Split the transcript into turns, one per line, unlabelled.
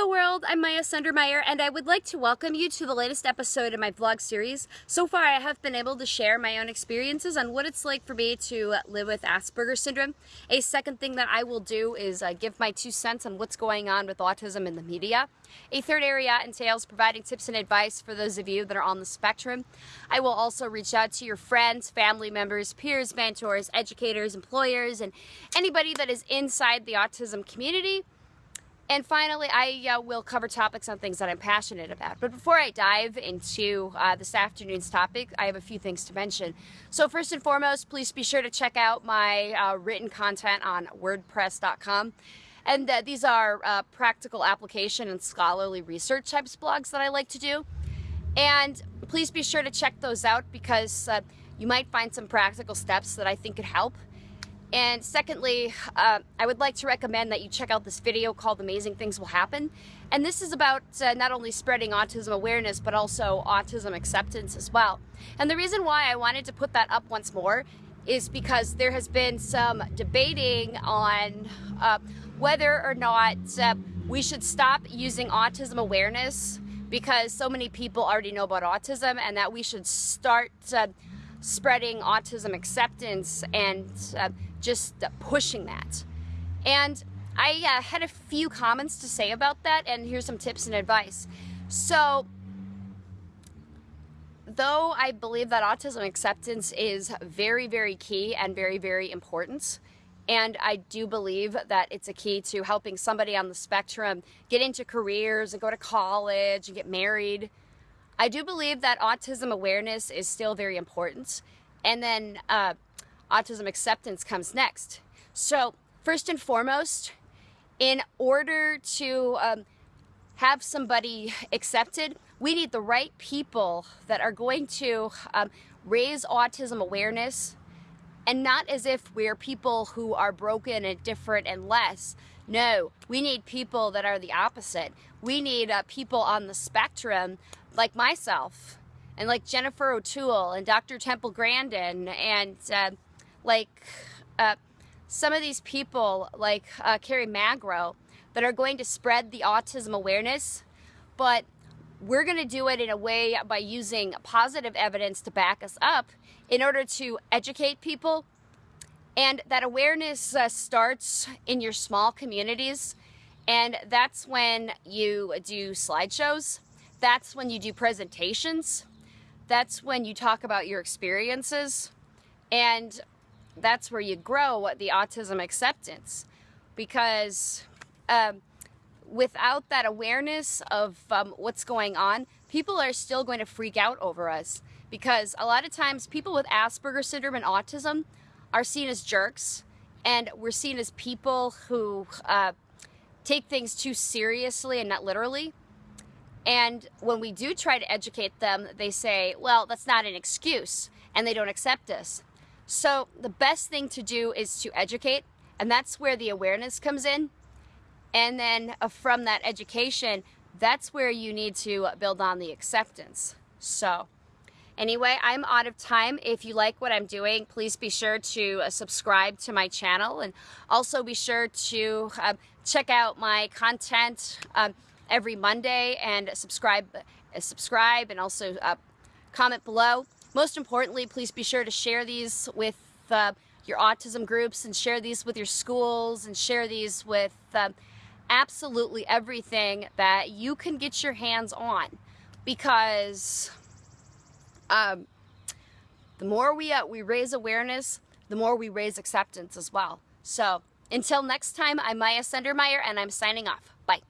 Hello world, I'm Maya Sundermeyer and I would like to welcome you to the latest episode of my vlog series. So far I have been able to share my own experiences on what it's like for me to live with Asperger's syndrome. A second thing that I will do is uh, give my two cents on what's going on with autism in the media. A third area entails providing tips and advice for those of you that are on the spectrum. I will also reach out to your friends, family members, peers, mentors, educators, employers, and anybody that is inside the autism community and finally, I uh, will cover topics on things that I'm passionate about. But before I dive into uh, this afternoon's topic, I have a few things to mention. So first and foremost, please be sure to check out my uh, written content on WordPress.com. And these are uh, practical application and scholarly research types blogs that I like to do. And please be sure to check those out because uh, you might find some practical steps that I think could help. And secondly, uh, I would like to recommend that you check out this video called Amazing Things Will Happen. And this is about uh, not only spreading autism awareness, but also autism acceptance as well. And the reason why I wanted to put that up once more is because there has been some debating on uh, whether or not uh, we should stop using autism awareness because so many people already know about autism and that we should start uh, spreading autism acceptance and uh, just pushing that. And I uh, had a few comments to say about that, and here's some tips and advice. So, though I believe that autism acceptance is very, very key and very, very important, and I do believe that it's a key to helping somebody on the spectrum get into careers and go to college and get married. I do believe that autism awareness is still very important. And then uh, autism acceptance comes next. So first and foremost, in order to um, have somebody accepted, we need the right people that are going to um, raise autism awareness and not as if we're people who are broken and different and less. No, we need people that are the opposite. We need uh, people on the spectrum like myself and like Jennifer O'Toole and Dr. Temple Grandin and uh, like uh, some of these people like uh, Kerry Magro that are going to spread the autism awareness, but we're going to do it in a way by using positive evidence to back us up in order to educate people. And that awareness uh, starts in your small communities. And that's when you do slideshows. That's when you do presentations. That's when you talk about your experiences. And that's where you grow the autism acceptance because um, without that awareness of um, what's going on, people are still going to freak out over us because a lot of times people with Asperger's syndrome and autism are seen as jerks and we're seen as people who uh, take things too seriously and not literally. And when we do try to educate them, they say, well, that's not an excuse, and they don't accept us. So the best thing to do is to educate, and that's where the awareness comes in. And then uh, from that education, that's where you need to build on the acceptance. So anyway, I'm out of time. If you like what I'm doing, please be sure to uh, subscribe to my channel and also be sure to uh, check out my content um, every Monday and subscribe, uh, subscribe and also uh, comment below. Most importantly, please be sure to share these with uh, your autism groups and share these with your schools and share these with uh, absolutely everything that you can get your hands on because um, the more we, uh, we raise awareness, the more we raise acceptance as well. So until next time, I'm Maya Sundermeyer and I'm signing off. Bye.